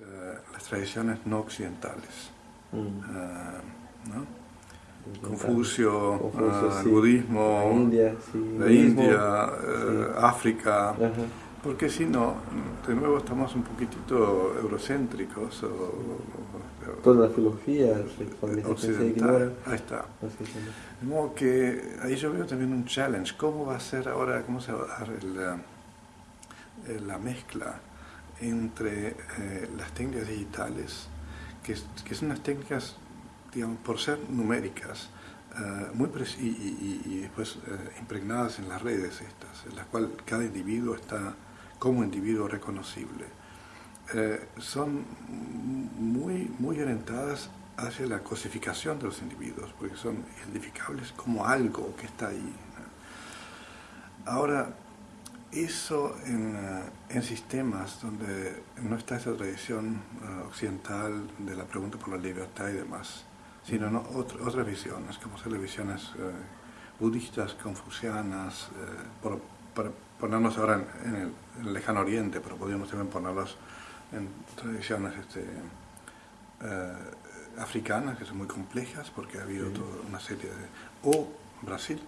eh, las tradiciones no occidentales. Mm. Eh, ¿no? Confucio, Confucio, eh, sí. el budismo, La India, sí. la budismo. India, África, Ajá. porque si no, de nuevo estamos un poquitito eurocéntricos o, o- Toda la filosofía occidental. Ahí está. De modo que ahí yo veo también un challenge. ¿Cómo va a ser ahora, cómo se va a dar el, la mezcla entre eh, las técnicas digitales, que, son unas técnicas, digamos, por ser numéricas, eh, muy y, y- después eh, impregnadas en las redes estas, en las cuales cada individuo está como individuo reconocible, son muy, muy orientadas hacia la cosificación de los individuos, porque son identificables como algo que está ahí. Ahora, eso en, eh, en sistemas donde no está esa tradición eh, occidental de la pregunta por la libertad y demás, sino ¿no? Ot- otras visiones, como son las visiones eh, budistas, confucianas, eh, por, para ponernos ahora en, en el, en el lejano oriente, pero podríamos también ponerlos en tradiciones este, eh, africanas, que son muy complejas, porque ha habido Sí. toda una serie de... o Brasil,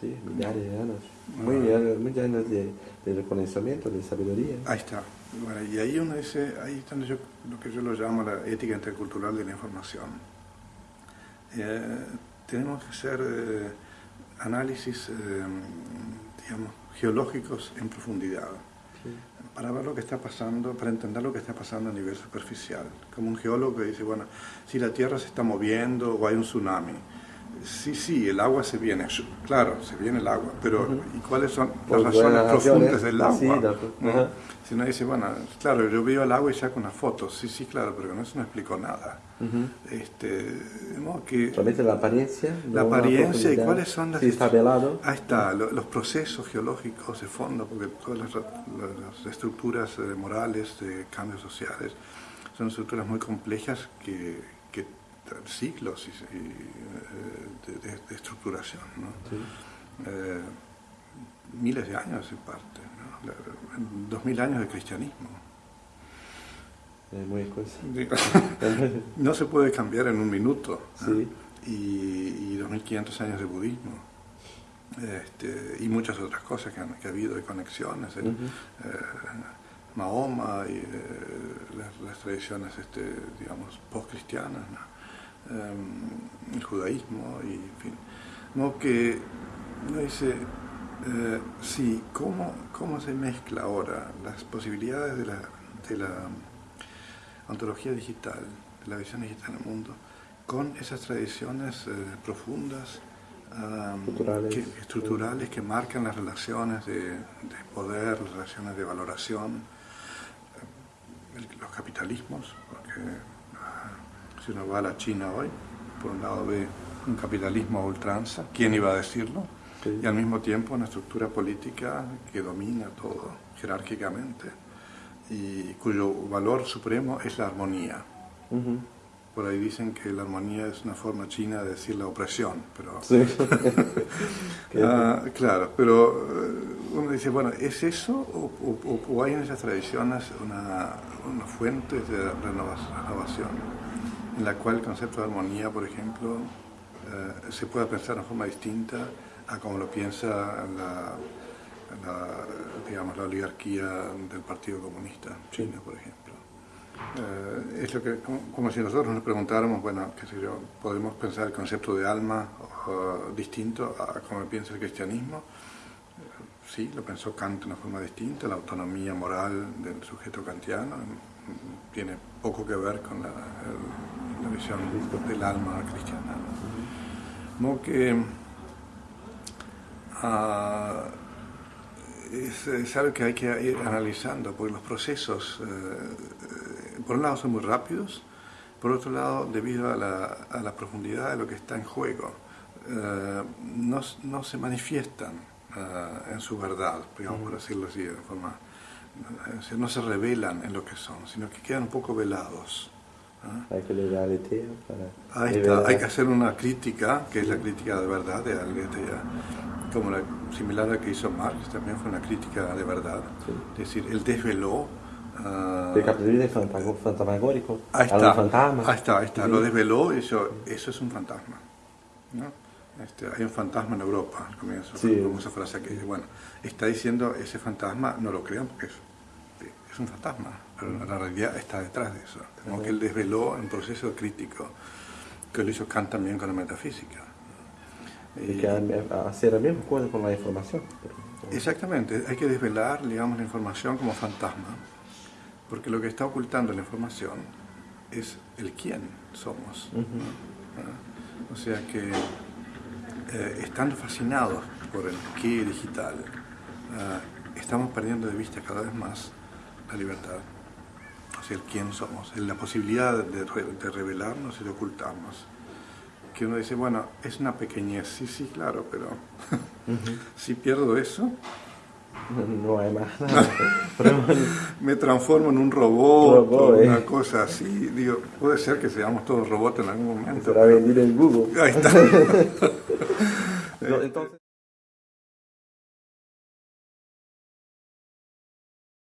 Sí, millares de años. Muy, años- muchos años de, de reconocimiento, de sabiduría. Ahí está. Bueno, y ahí uno dice, ahí está yo, lo que yo lo llamo la ética intercultural de la información. Eh, tenemos que hacer eh, análisis, eh, digamos, geológicos en profundidad, Sí. para ver lo que está pasando, para entender lo que está pasando a nivel superficial. Como un geólogo que dice, bueno, si la Tierra se está moviendo o hay un tsunami. Sí, sí, el agua se viene, claro, se viene el agua, pero. ¿y cuáles son las buenas razones profundas del agua? sí, ¿no? ajá. Si uno dice, bueno, claro, yo veo el agua y saco una foto, sí, sí, claro, pero no, eso no explicó nada. Ujú. Este, que la apariencia. la apariencia y cuáles son las... Si está velado. Ahí está, lo- los procesos geológicos de fondo, porque todas las, las estructuras eh, morales de cambios sociales son estructuras muy complejas que, siglos y- y, eh, de, de- de estructuración, ¿no? Sí. Eh, miles de años en parte, ¿no? Dos mil años de cristianismo. Es muy no se puede cambiar en un minuto. Sí. Y, y 2500 años de budismo. Este, y muchas otras cosas que, han- que ha habido de conexiones. el, eh, Mahoma y eh, las, las tradiciones, este, digamos, post-cristianas, ¿no? Em, el judaísmo y en fin. No que uno dice, eh, sí, ¿cómo, ¿cómo se mezcla ahora las posibilidades de la, de la ontología digital, de la visión digital del mundo, con esas tradiciones eh, profundas, Estructurales. que, estructurales que marcan las relaciones de, de poder, las relaciones de valoración, eh, el- los capitalismos, porque si uno va a la China hoy, por un lado ve un capitalismo a ultranza, ¿quién iba a decirlo? Sí. Y al mismo tiempo una estructura política que domina todo jerárquicamente y cuyo valor supremo es la armonía. Por ahí dicen que la armonía es una forma china de decir la opresión, pero Sí. Ah, claro, pero eh, uno dice, bueno, ¿es eso o, o- o- hay en esas tradiciones una, una fuente de renova- renovación en la cual el concepto de armonía, por ejemplo, eh, se pueda pensar de forma distinta a como lo piensa la, la, digamos, la oligarquía del Partido Comunista chino, por ejemplo? Eh, es lo que, como, como si nosotros nos preguntáramos, bueno, qué sé yo, podemos pensar el concepto de alma uh, distinto a como piensa el cristianismo. Sí, lo pensó Kant de una forma distinta, la autonomía moral del sujeto kantiano mm, tiene poco que ver con la, el- la visión del alma cristiana. ¿no? Que ah, es, es algo que hay que ir analizando, porque los procesos, eh, por un lado, son muy rápidos, por otro lado, debido a la, a la profundidad de lo que está en juego, eh, no, no se manifiestan en su verdad, digamos, por decirlo así, de forma, no se revelan en lo que son, sino que quedan un poco velados. ¿Ah? Hay que para. Ahí está, hay que hacer una crítica, que es la crítica de verdad de Algeria, como la similar a la que hizo Marx, también fue una crítica de verdad. Sí. Es decir, él desveló ah, El capitalismo es fantasmagórico. Ahí está, fantasmas. ahí está, ahí está, Sí. lo desveló y eso, eso es un fantasma. ¿no? Este, hay un fantasma en Europa, al comienzo, Sí. como esa frase que dice, bueno, está diciendo ese fantasma, no lo crean porque es, es un fantasma, pero la realidad está detrás de eso. Como que él desveló un proceso crítico, que lo hizo Kant también con la metafísica. Y Y- que ha- hacer la misma cosa con la información. Exactamente, hay que desvelar, digamos, la información como fantasma, porque lo que está ocultando la información es el quién somos. ¿no? O sea que, eh, estando fascinados por el qué digital, ah, estamos perdiendo de vista cada vez más la libertad, o sea, el quién somos, la posibilidad de, de revelarnos y de ocultarnos. Que uno dice, bueno, es una pequeñez, sí, sí, claro, pero si pierdo eso, No hay más nada. Pero, me transformo en un robot Robot, o eh. una cosa así. Digo, puede ser que seamos todos robots en algún momento. será vendido en Google. Ahí está.